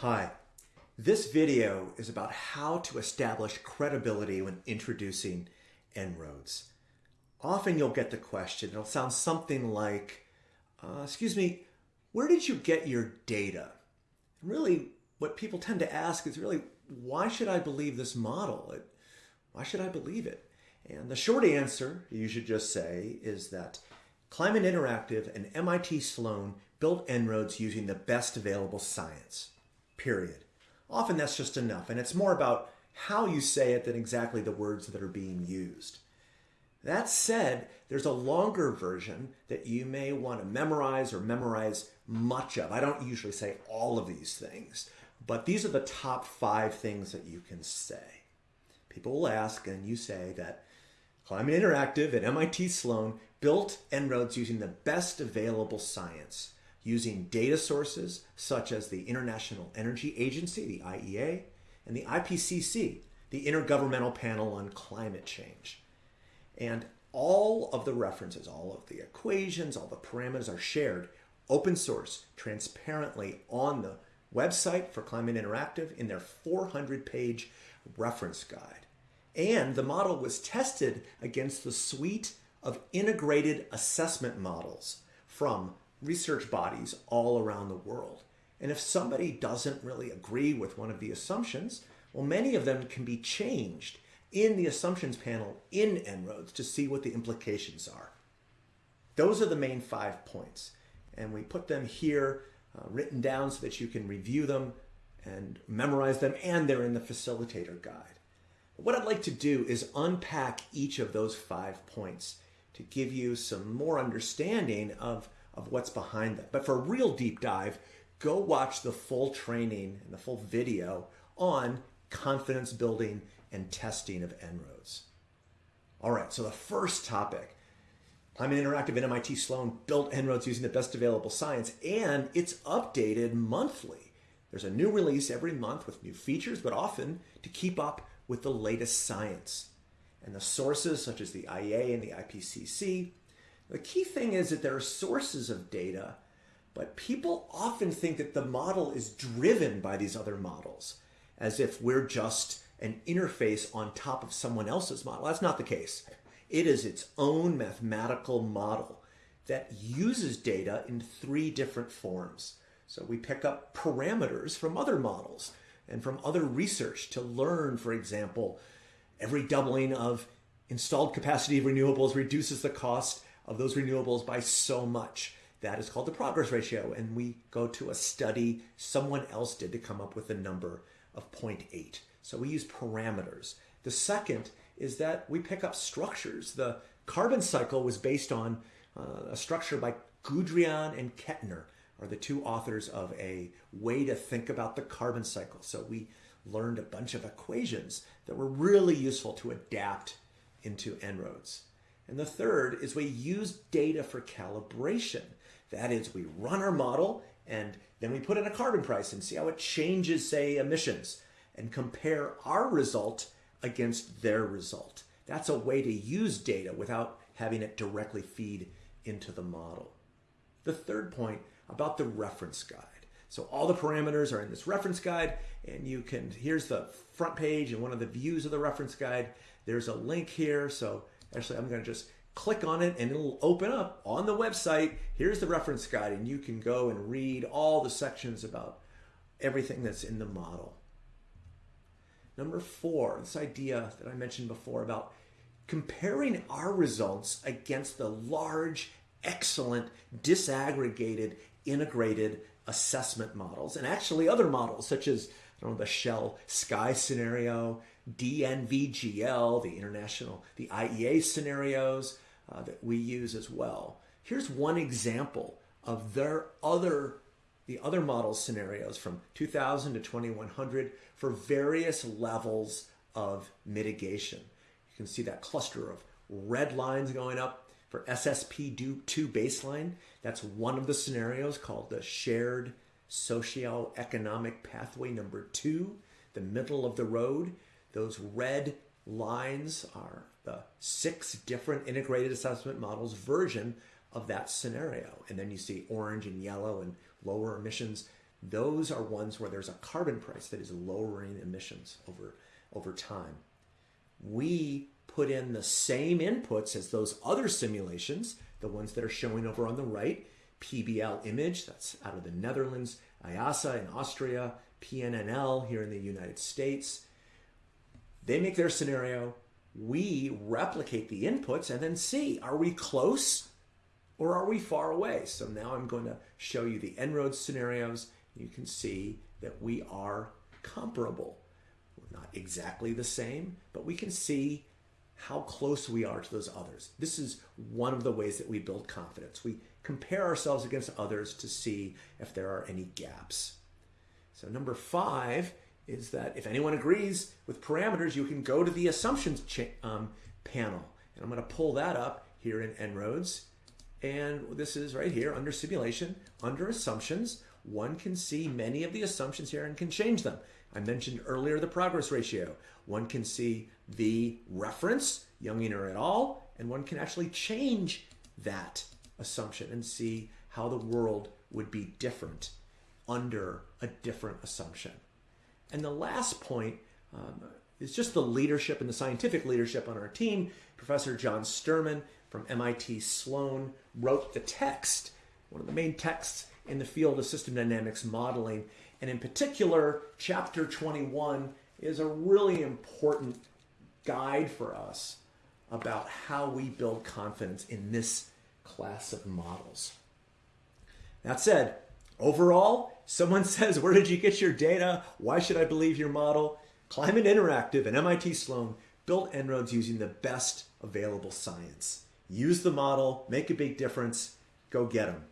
Hi, this video is about how to establish credibility when introducing En-ROADS. Often you'll get the question, it'll sound something like, uh, excuse me, where did you get your data? And really, what people tend to ask is really, why should I believe this model? It, why should I believe it? And the short answer, you should just say, is that Climate Interactive and MIT Sloan built En-ROADS using the best available science, period. Often that's just enough, and it's more about how you say it than exactly the words that are being used. That said, there's a longer version that you may want to memorize or memorize much of. I don't usually say all of these things, but these are the top five things that you can say. People will ask, and you say that Climate Interactive at MIT Sloan built En-ROADS using the best available science, using data sources such as the International Energy Agency, the IEA, and the IPCC, the Intergovernmental Panel on Climate Change. And all of the references, all of the equations, all the parameters are shared open source, transparently on the website for Climate Interactive in their 400 page reference guide. And the model was tested against the suite of integrated assessment models from research bodies all around the world. And if somebody doesn't really agree with one of the assumptions, well, many of them can be changed in the assumptions panel in En-ROADS to see what the implications are. Those are the main five points. And we put them here uh, written down so that you can review them and memorize them, and they're in the facilitator guide. What I'd like to do is unpack each of those five points to give you some more understanding of, of what's behind them. But for a real deep dive, go watch the full training and the full video on confidence building and testing of En-ROADS. All right, so the first topic, Climate Interactive at MIT Sloan built En-ROADS using the best available science, and it's updated monthly. There's a new release every month with new features, but often to keep up with the latest science. And the sources, such as the IEA and the IPCC, the key thing is that there are sources of data, but people often think that the model is driven by these other models, as if we're just an interface on top of someone else's model. That's not the case. It is its own mathematical model that uses data in three different forms. So we pick up parameters from other models and from other research to learn, for example, every doubling of installed capacity of renewables reduces the cost of those renewables by so much. That is called the progress ratio. And we go to a study someone else did to come up with a number of 0.8. So we use parameters. The second is that we pick up structures. The carbon cycle was based on uh, a structure by Goudriaan and Ketner are the two authors of a way to think about the carbon cycle. So we learned a bunch of equations that were really useful to adapt into En-ROADS. And the third is we use data for calibration. That is, we run our model and then we put in a carbon price and see how it changes, say, emissions and compare our result against their result. That's a way to use data without having it directly feed into the model. The third point about the reference guide. So all the parameters are in this reference guide and you can, here's the front page and one of the views of the reference guide. There's a link here. So actually I'm gonna just click on it and it'll open up on the website. Here's the reference guide and you can go and read all the sections about everything that's in the model. Number four, this idea that I mentioned before about comparing our results against the large, excellent, disaggregated integrated assessment models and actually other models such as I don't know, the Shell Sky scenario, DNVGL, the international, the IEA scenarios uh, that we use as well. Here's one example of their other the other model scenarios from 2000 to 2100 for various levels of mitigation. You can see that cluster of red lines going up for SSP2 baseline, that's one of the scenarios called the shared socioeconomic pathway number two, the middle of the road. Those red lines are the six different integrated assessment models version of that scenario. And then you see orange and yellow and lower emissions. those are ones where there's a carbon price that is lowering emissions over, over time. We put in the same inputs as those other simulations, the ones that are showing over on the right, PBL image, that's out of the Netherlands, IIASA in Austria, PNNL here in the United States. They make their scenario, we replicate the inputs and then see, are we close or are we far away? So now I'm going to show you the En-ROADS scenarios. You can see that we are comparable. We're not exactly the same, but we can see how close we are to those others. This is one of the ways that we build confidence. We compare ourselves against others to see if there are any gaps. So number five is that if anyone agrees with parameters, you can go to the assumptions um, panel. And I'm going to pull that up here in En-ROADS. And this is right here under simulation, under assumptions. One can see many of the assumptions here and can change them. I mentioned earlier the progress ratio. One can see the reference, Junginger et al., and one can actually change that assumption and see how the world would be different under a different assumption. And the last point um, is just the leadership and the scientific leadership on our team. Professor John Sterman from MIT Sloan wrote the text, one of the main texts in the field of system dynamics modeling. And in particular, chapter 21 is a really important guide for us about how we build confidence in this class of models. That said, overall, someone says, where did you get your data? Why should I believe your model? Climate Interactive and MIT Sloan built En-ROADS using the best available science. Use the model, make a big difference, go get them.